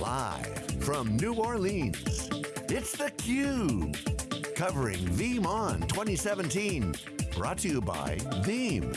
Live from New Orleans, it's theCUBE. Covering VeeamON 2017. Brought to you by Veeam.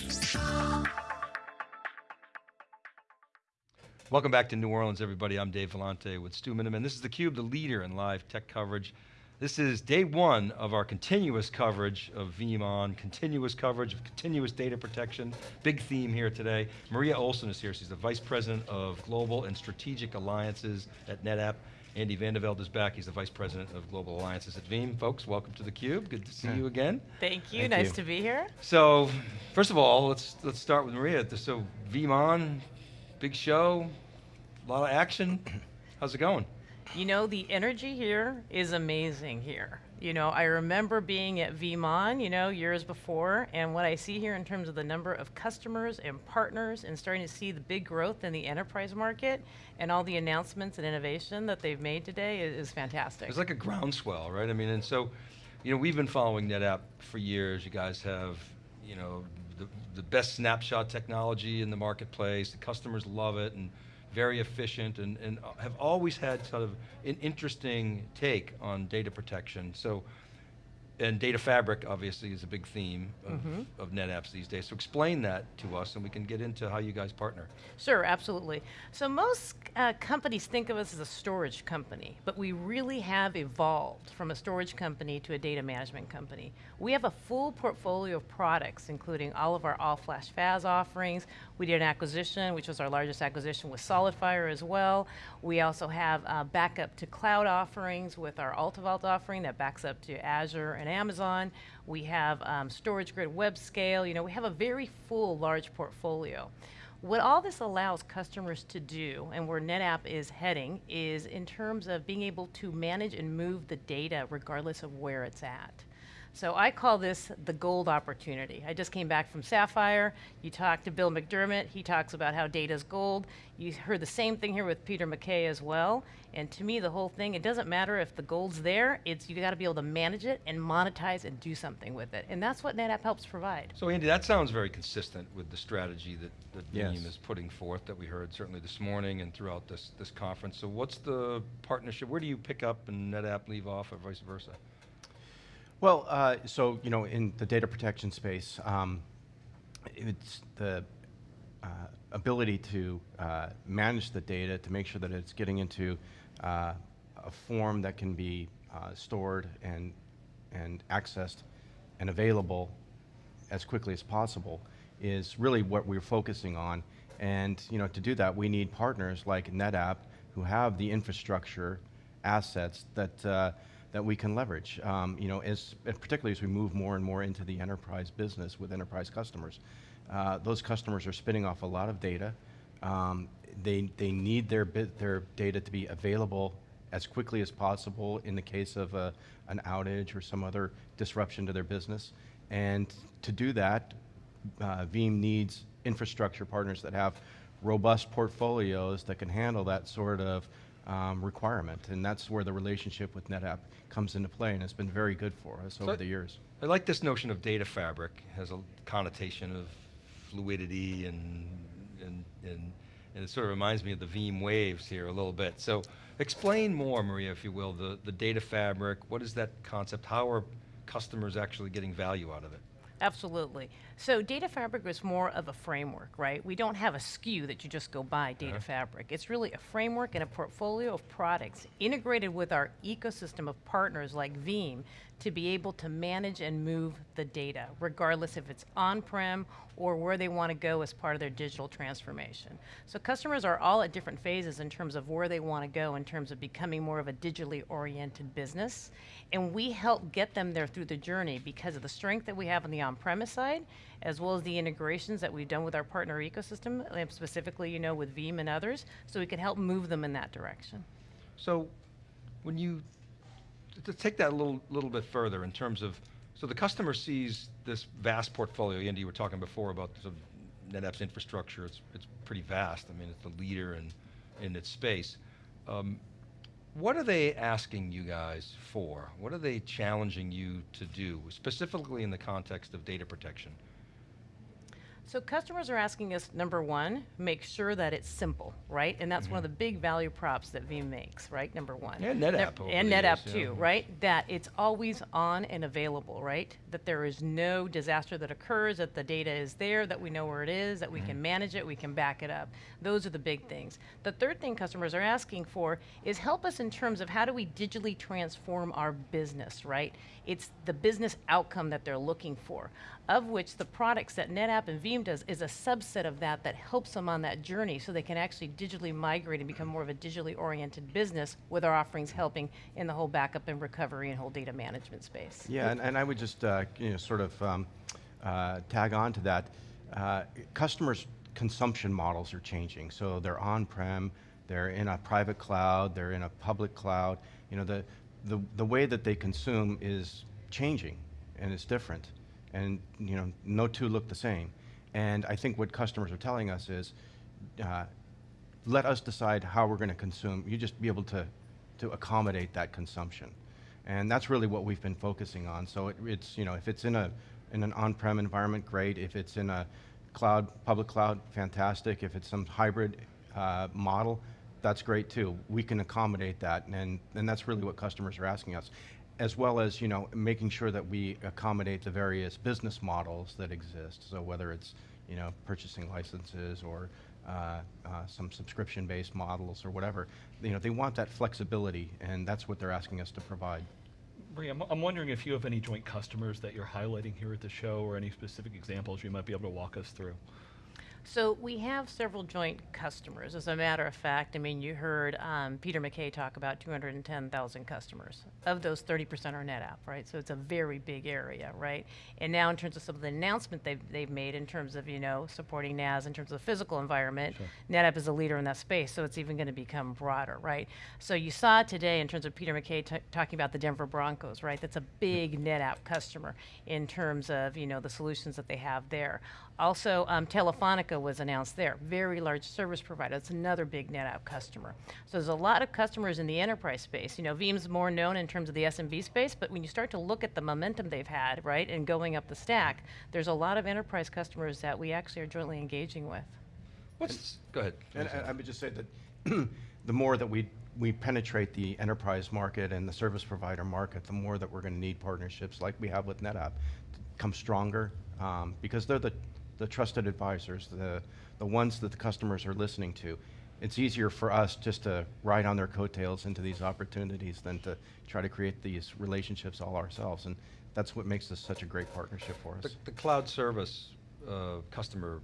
Welcome back to New Orleans, everybody. I'm Dave Vellante with Stu Miniman. This is theCUBE, the leader in live tech coverage. This is day one of our continuous coverage of VeeamON, continuous coverage of continuous data protection. Big theme here today. Maria Olsen is here. She's the Vice President of Global and Strategic Alliances at NetApp. Andy Vandeveld is back. He's the Vice President of Global Alliances at Veeam. Folks, welcome to theCUBE. Good to see you again. Thank you, Thank nice you. to be here. So, first of all, let's let's start with Maria. So, VeeamON, big show, a lot of action. How's it going? You know, the energy here is amazing here. You know, I remember being at VeeamON, you know, years before, and what I see here in terms of the number of customers and partners and starting to see the big growth in the enterprise market and all the announcements and innovation that they've made today is, is fantastic. It's like a groundswell, right? I mean, and so, you know, we've been following NetApp for years. You guys have, you know, the, the best snapshot technology in the marketplace. The customers love it, and very efficient and, and have always had sort of an interesting take on data protection. So and data fabric obviously is a big theme of, mm -hmm. of NetApps these days. So explain that to us and we can get into how you guys partner. Sure, absolutely. So most uh, companies think of us as a storage company, but we really have evolved from a storage company to a data management company. We have a full portfolio of products, including all of our all-flash FAS offerings. We did an acquisition, which was our largest acquisition with SolidFire as well. We also have uh, backup to cloud offerings with our AltaVault offering that backs up to Azure and Amazon. We have um, StorageGRID web scale. You know, we have a very full, large portfolio. What all this allows customers to do, and where NetApp is heading, is in terms of being able to manage and move the data regardless of where it's at. So I call this the gold opportunity. I just came back from Sapphire. You talked to Bill McDermott. He talks about how data is gold. You heard the same thing here with Peter McKay as well. And to me, the whole thing, it doesn't matter if the gold's there, it's you got to be able to manage it and monetize and do something with it. And that's what NetApp helps provide. So Andy, that sounds very consistent with the strategy that, the yes. Veeam is putting forth that we heard certainly this morning and throughout this, this conference. So what's the partnership? Where do you pick up and NetApp leave off or vice versa? Well, uh, so you know, in the data protection space, um, it's the uh, ability to uh, manage the data to make sure that it's getting into uh, a form that can be uh, stored and and accessed and available as quickly as possible is really what we're focusing on. And you know, to do that, we need partners like NetApp who have the infrastructure assets that uh, that we can leverage, um, you know, as, particularly as we move more and more into the enterprise business with enterprise customers. Uh, those customers are spinning off a lot of data. Um, they, they need their, bit, their data to be available as quickly as possible in the case of a, an outage or some other disruption to their business. And to do that, uh, Veeam needs infrastructure partners that have robust portfolios that can handle that sort of um, requirement, and that's where the relationship with NetApp comes into play, and it's been very good for us so over the years. I like this notion of data fabric. It has a connotation of fluidity and, and, and, and it sort of reminds me of the Veeam waves here a little bit. So explain more, Maria, if you will, the, the data fabric, what is that concept? How are customers actually getting value out of it? Absolutely. So data fabric is more of a framework, right? We don't have a SKU that you just go buy data uh -huh. fabric. It's really a framework and a portfolio of products integrated with our ecosystem of partners like Veeam to be able to manage and move the data, regardless if it's on-prem or where they want to go as part of their digital transformation. So customers are all at different phases in terms of where they want to go in terms of becoming more of a digitally oriented business. And we help get them there through the journey because of the strength that we have on the on-premise side, as well as the integrations that we've done with our partner ecosystem, um, specifically you know, with Veeam and others, so we can help move them in that direction. So when you to take that a little, little bit further in terms of, so the customer sees this vast portfolio, Andy, you were talking before about sort of NetApp's infrastructure, it's, it's pretty vast. I mean, it's the leader in, in its space. Um, what are they asking you guys for? What are they challenging you to do, specifically in the context of data protection? So customers are asking us, number one, make sure that it's simple, right? And that's one of the big value props that Veeam makes, right? Number one. And NetApp over And NetApp yeah. too, right? That it's always on and available, right? That there is no disaster that occurs, that the data is there, that we know where it is, that we Mm-hmm. can manage it, we can back it up. Those are the big things. The third thing customers are asking for is help us in terms of how do we digitally transform our business, right? It's the business outcome that they're looking for, of which the products that NetApp and Veeam does is a subset of that that helps them on that journey so they can actually digitally migrate and become more of a digitally oriented business with our offerings helping in the whole backup and recovery and whole data management space. Yeah, and, and I would just uh, you know sort of um, uh, tag on to that. Uh, customers' consumption models are changing, so they're on-prem, they're in a private cloud, they're in a public cloud. You know the the the way that they consume is changing, and it's different, and you know no two look the same. And I think what customers are telling us is. Uh, let us decide how we're going to consume. You just be able to, to accommodate that consumption. And that's really what we've been focusing on. So it, it's, you know, if it's in a, in an on-prem environment, great. If it's in a cloud, public cloud, fantastic. If it's some hybrid uh, model, that's great too. We can accommodate that, and, and that's really what customers are asking us. As well as, you know, making sure that we accommodate the various business models that exist. So whether it's, you know, purchasing licenses or uh, uh, some subscription-based models or whatever. You know, they want that flexibility, and that's what they're asking us to provide. Bree, I'm, I'm wondering if you have any joint customers that you're highlighting here at the show or any specific examples you might be able to walk us through. So we have several joint customers. As a matter of fact, I mean, you heard um, Peter McKay talk about 210,000 customers. Of those, 30% are NetApp, right? So it's a very big area, right? And now in terms of some of the announcement they've, they've made in terms of, you know, supporting NAS in terms of the physical environment, NetApp is a leader in that space, so it's even going to become broader, right? So you saw today in terms of Peter McKay talking about the Denver Broncos, right? That's a big NetApp customer in terms of, you know, the solutions that they have there. Also, um, Telefonica was announced there, very large service provider. That's another big NetApp customer. So there's a lot of customers in the enterprise space. You know, Veeam's more known in terms of the SMB space, but when you start to look at the momentum they've had, right, and going up the stack, there's a lot of enterprise customers that we actually are jointly engaging with. What's, go ahead. And and I would just say that the more that we, we penetrate the enterprise market and the service provider market, the more that we're going to need partnerships like we have with NetApp to come stronger, um, because they're the, the trusted advisors, the, the ones that the customers are listening to. It's easier for us just to ride on their coattails into these opportunities than to try to create these relationships all ourselves. And that's what makes this such a great partnership for us. The, the cloud service uh, customer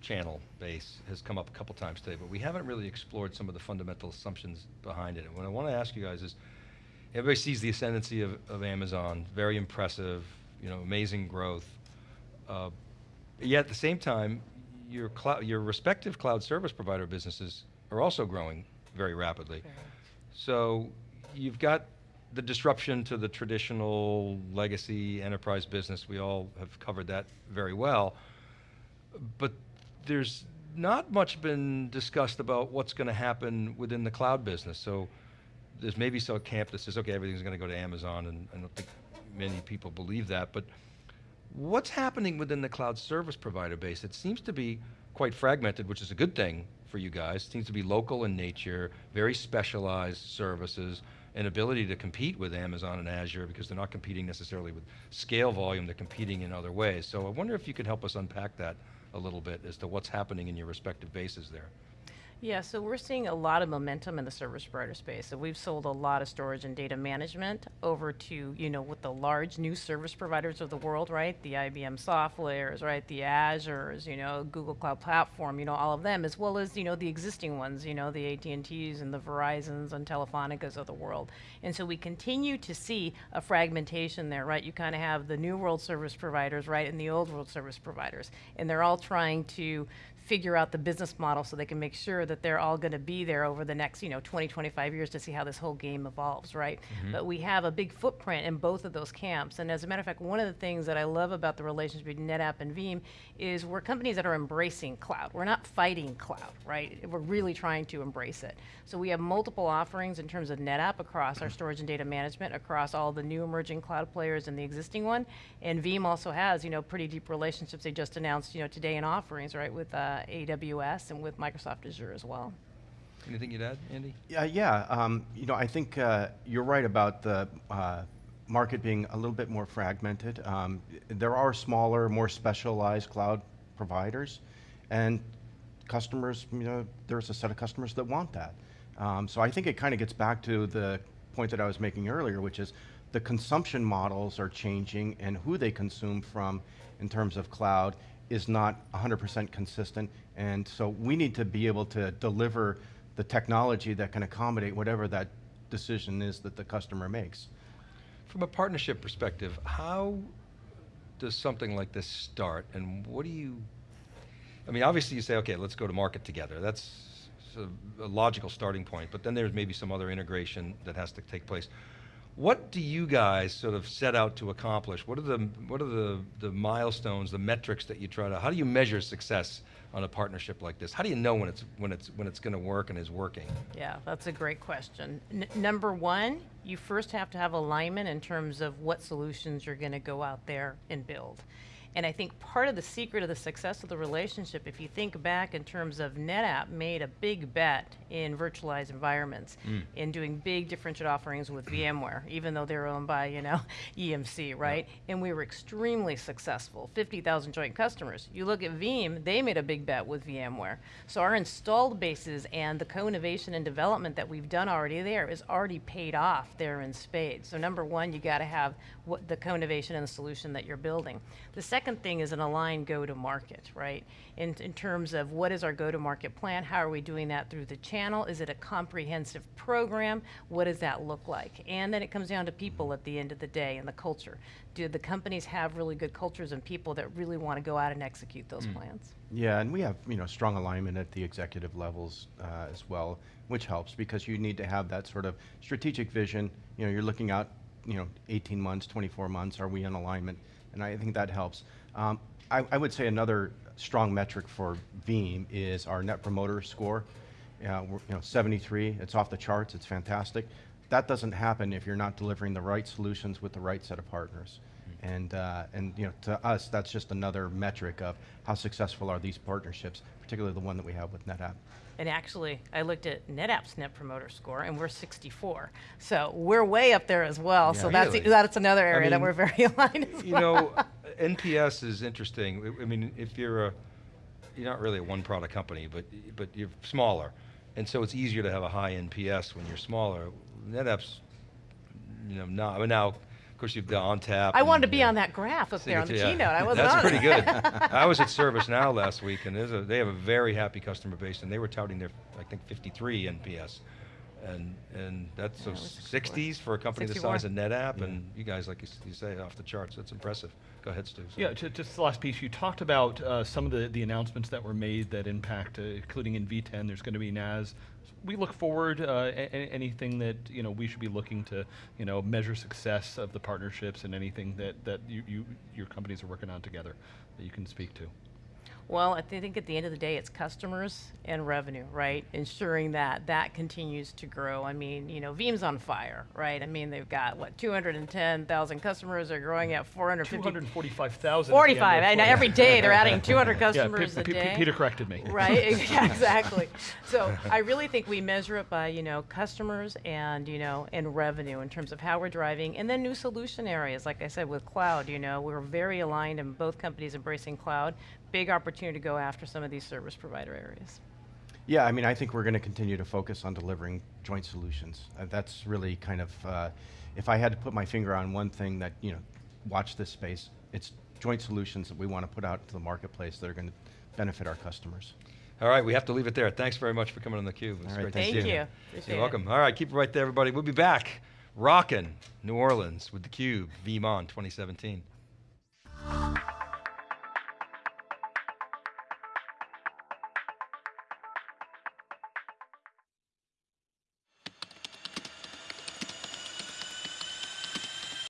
channel base has come up a couple times today, but we haven't really explored some of the fundamental assumptions behind it. And what I want to ask you guys is, everybody sees the ascendancy of, of Amazon, very impressive, you know, amazing growth. Uh, yet at the same time, your cloud, your respective cloud service provider businesses are also growing very rapidly. So you've got the disruption to the traditional legacy enterprise business. We all have covered that very well. But there's not much been discussed about what's going to happen within the cloud business. So there's maybe some camp that says, okay, everything's going to go to Amazon, and I don't think many people believe that. But what's happening within the cloud service provider base? It seems to be quite fragmented, which is a good thing for you guys. It seems to be local in nature, very specialized services, and ability to compete with Amazon and Azure because they're not competing necessarily with scale volume, they're competing in other ways. So I wonder if you could help us unpack that a little bit as to what's happening in your respective bases there. Yeah, so we're seeing a lot of momentum in the service provider space. So we've sold a lot of storage and data management over to, you know, with the large new service providers of the world, right? The IBM SoftLayers, right? The Azures, you know, Google Cloud Platform, you know, all of them, as well as, you know, the existing ones, you know, the AT&Ts and the Verizons and Telefonicas of the world. And so we continue to see a fragmentation there, right? You kind of have the new world service providers, right, and the old world service providers. And they're all trying to figure out the business model so they can make sure that they're all going to be there over the next, you know, 20, 25 years to see how this whole game evolves, right? But we have a big footprint in both of those camps. And as a matter of fact, one of the things that I love about the relationship between NetApp and Veeam is we're companies that are embracing cloud. We're not fighting cloud, right? We're really trying to embrace it. So we have multiple offerings in terms of NetApp across our storage and data management, across all the new emerging cloud players and the existing one. And Veeam also has, you know, pretty deep relationships. They just announced, you know, today in offerings, right, with uh, AWS and with Microsoft Azure as well. Anything you'd add, Andy? Yeah, yeah. Um, you know, I think uh, you're right about the uh, market being a little bit more fragmented. Um, there are smaller, more specialized cloud providers, and customers, you know, there's a set of customers that want that. Um, so I think it kind of gets back to the point that I was making earlier, which is the consumption models are changing, and who they consume from in terms of cloud is not 100% consistent. And so we need to be able to deliver the technology that can accommodate whatever that decision is that the customer makes. From a partnership perspective, how does something like this start, and what do you, I mean, obviously you say, okay, let's go to market together. That's a, a logical starting point, but then there's maybe some other integration that has to take place. What do you guys sort of set out to accomplish? What are the what are the the milestones, the metrics that you try to? How do you measure success on a partnership like this? How do you know when it's when it's when it's going to work and is working? Yeah, that's a great question. N- number one, you first have to have alignment in terms of what solutions you're going to go out there and build. And I think part of the secret of the success of the relationship, if you think back in terms of NetApp made a big bet in virtualized environments, mm. in doing big differentiated offerings with VMware, even though they're owned by, you know, EMC, right? And we were extremely successful, 50,000 joint customers. You look at Veeam, they made a big bet with VMware. So our installed bases and the co-innovation and development that we've done already there is already paid off there in spades. So number one, you got to have what the co-innovation and the solution that you're building. The second thing is an aligned go-to-market, right? In, in terms of what is our go-to-market plan? How are we doing that through the channel? Is it a comprehensive program? What does that look like? And then it comes down to people at the end of the day and the culture. Do the companies have really good cultures and people that really want to go out and execute those plans? Yeah, and we have you know strong alignment at the executive levels uh, as well, which helps because you need to have that sort of strategic vision. You know, you're looking out, you know, 18 months, 24 months. Are we in alignment? And I think that helps. Um, I, I would say another strong metric for Veeam is our Net Promoter Score. We're, you know, 73. It's off the charts. It's fantastic. That doesn't happen if you're not delivering the right solutions with the right set of partners. And, uh, and you know, to us, that's just another metric of how successful are these partnerships, particularly the one that we have with NetApp. And actually, I looked at NetApp's Net Promoter Score, and we're 64. So we're way up there as well. so Yeah. that's Really? that's another area that mean, we're very aligned as You well. know, NPS is interesting. I- I mean, if you're a, you're not really a one-product company, but but you're smaller, and so it's easier to have a high NPS when you're smaller. NetApp's, you know, not. I mean, now, of course, you've got ONTAP. I wanted to be uh, on that graph up there on the yeah. keynote. I wasn't That's on pretty good. I was at ServiceNow last week, and a, they have a very happy customer base, and they were touting their, I think, 53 NPS. And, and that's Yeah, so it was 64. 60s for a company the 64. size of NetApp, and you guys, like you, s- you say, off the charts. That's impressive. Go ahead, Stu. sorry. Yeah, ju- just the last piece. You talked about uh, some of the, the announcements that were made that impact, uh, including in V10. There's going to be NAS. We look forward. Uh, a- a- anything that you know we should be looking to, you know, measure success of the partnerships and anything that that you, you your companies are working on together that you can speak to. Well, I thi- think at the end of the day, it's customers and revenue, right? Ensuring that that continues to grow. I mean, you know, Veeam's on fire, right? I mean, they've got what 210,000 customers. They're growing at 450. 245,000. 45. I know every day they're adding 200 customers Pe- a day. Peter corrected me. Right, exactly. So I really think we measure it by, you know, customers and, you know, and revenue in terms of how we're driving. And then new solution areas, like I said, with cloud, you know, we're very aligned in both companies embracing cloud. Big opportunity to go after some of these service provider areas. Yeah, I mean, I think we're going to continue to focus on delivering joint solutions. Uh, that's really kind of, uh, if I had to put my finger on one thing that, you know, watch this space, it's joint solutions that we want to put out to the marketplace that are going to benefit our customers. All right, we have to leave it there. Thanks very much for coming on theCUBE. It's All right, great to thank see Thank you. you. Appreciate You're it. welcome. All right, keep it right there, everybody. We'll be back rocking New Orleans with theCUBE, VeeamON 2017.